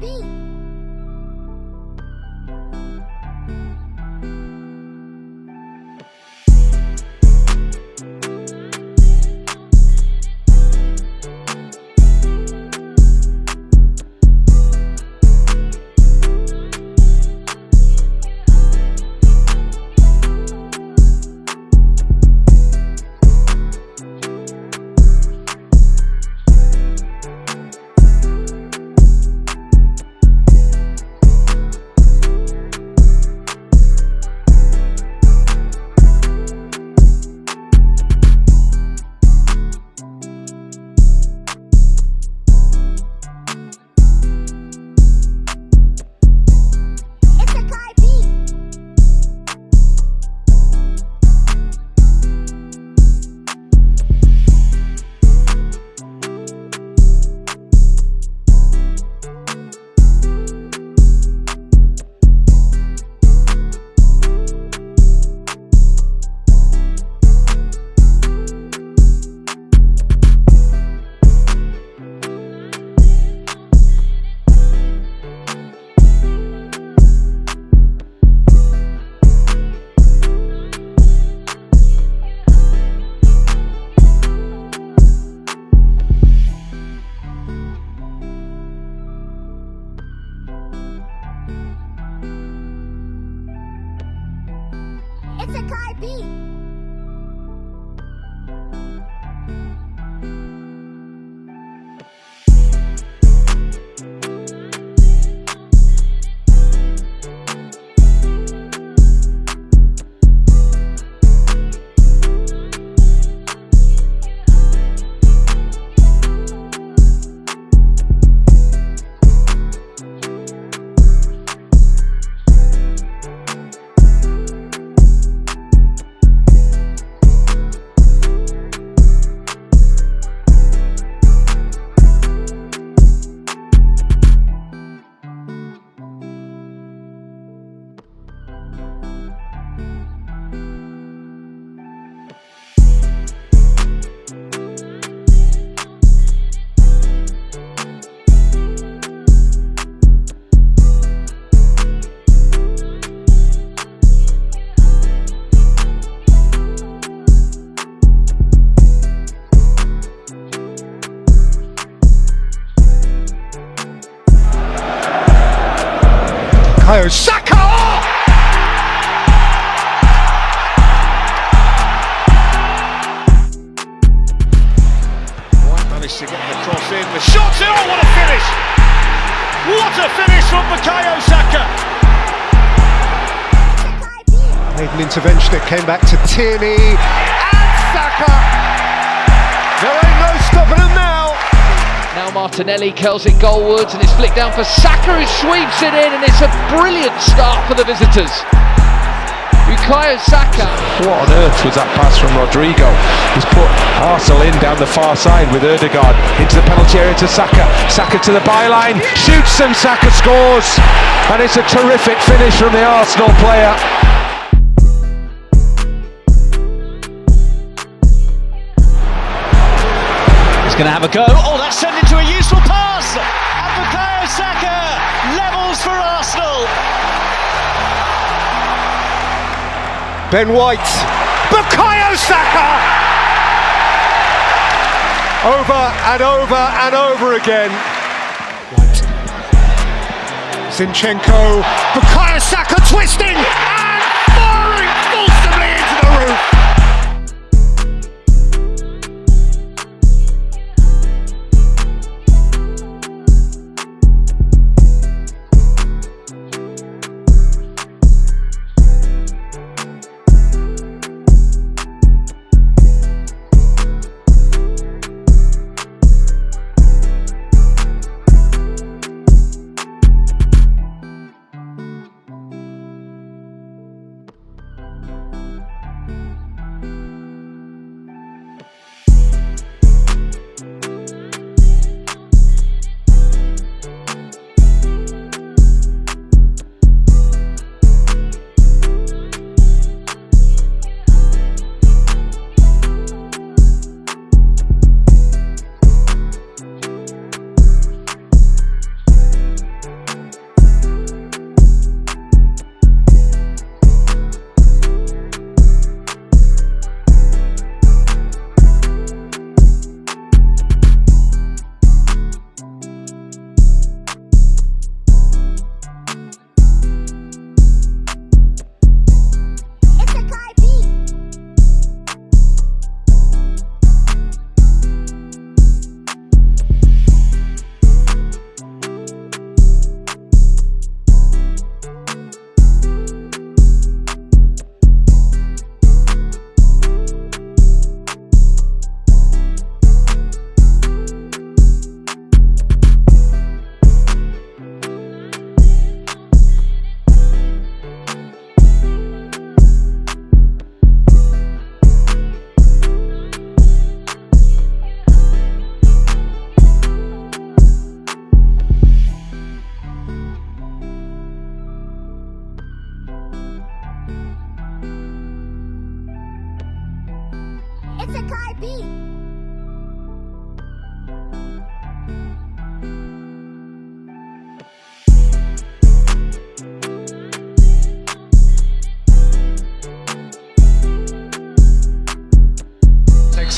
你。It's a Kai B. What a finish from Bukayo Saka! It's a Kai B. Made an intervention. It came back to Tierney and Saka. There ain't no stopping him now. Now Martinelli curls it goalwards and it's flicked down for Saka who sweeps it in and it's a brilliant start for the visitors. Bukayo Saka What on earth was that pass from Rodrigo? He's put Arsenal in down the far side with Odegaard into the penalty area to Saka. Saka to the byline, shoots and Saka scores. And it's a terrific finish from the Arsenal player. He's going to have a go. Oh, that's turned into a useful pass. And Bukayo Saka levels for Arsenal. Ben White. Bukayo Saka! Over and over and over again. Zinchenko. Bukayo Saka twisting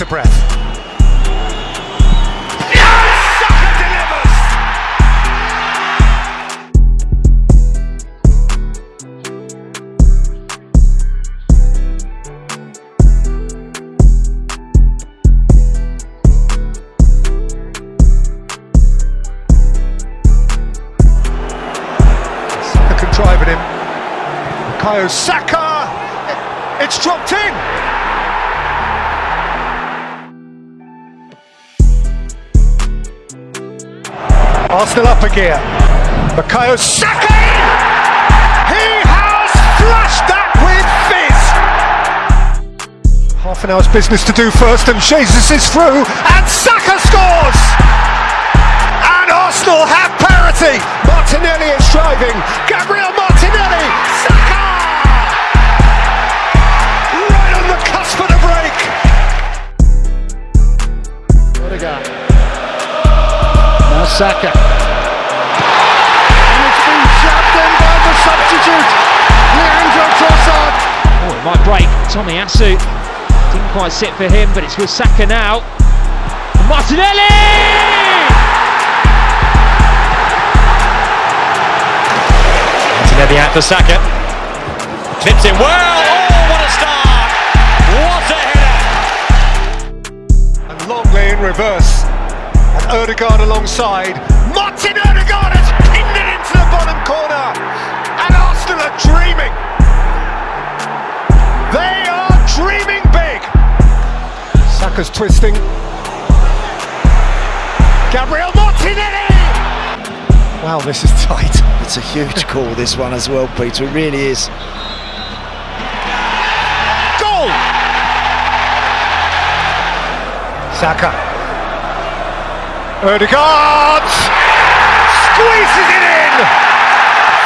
Takes breath. Him. Saka! It's dropped in! Arsenal up a gear. Bukayo Saka! He has flushed that with fizz! Half an hour's business to do first, and Jesus is through, and Saka Tomiyasu didn't quite sit for him, but it's with Saka now. Martinelli! Martinelli out for Saka. Clips in well. Oh, what a start! What a header! And Longley in reverse. And Odegaard alongside. Saka's twisting. Gabriel Martinelli! Wow, this is tight. It's a huge call, this one as well, Peter. It really is. Goal! Saka. Odegaard! Squeezes it in!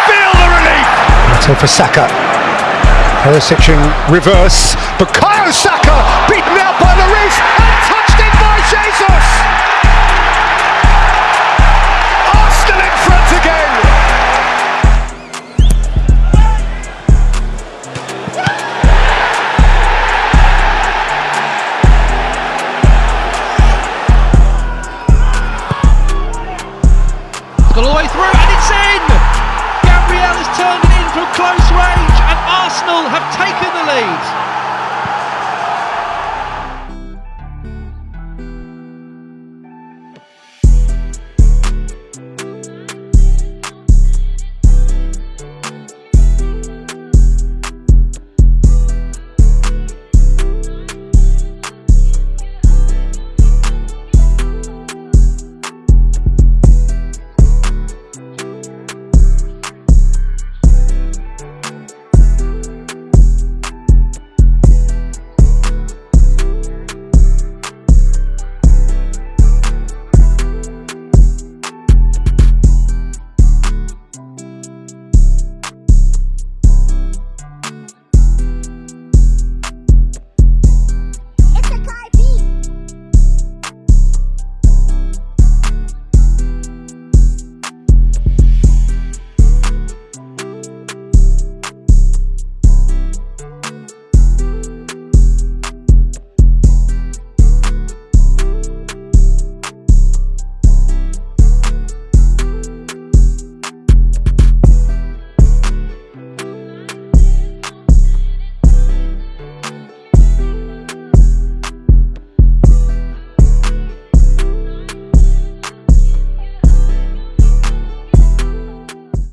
Feel the relief! So for Saka. Perisic in reverse. Bukayo Saka beaten out by Lloris and touched in by Jesus!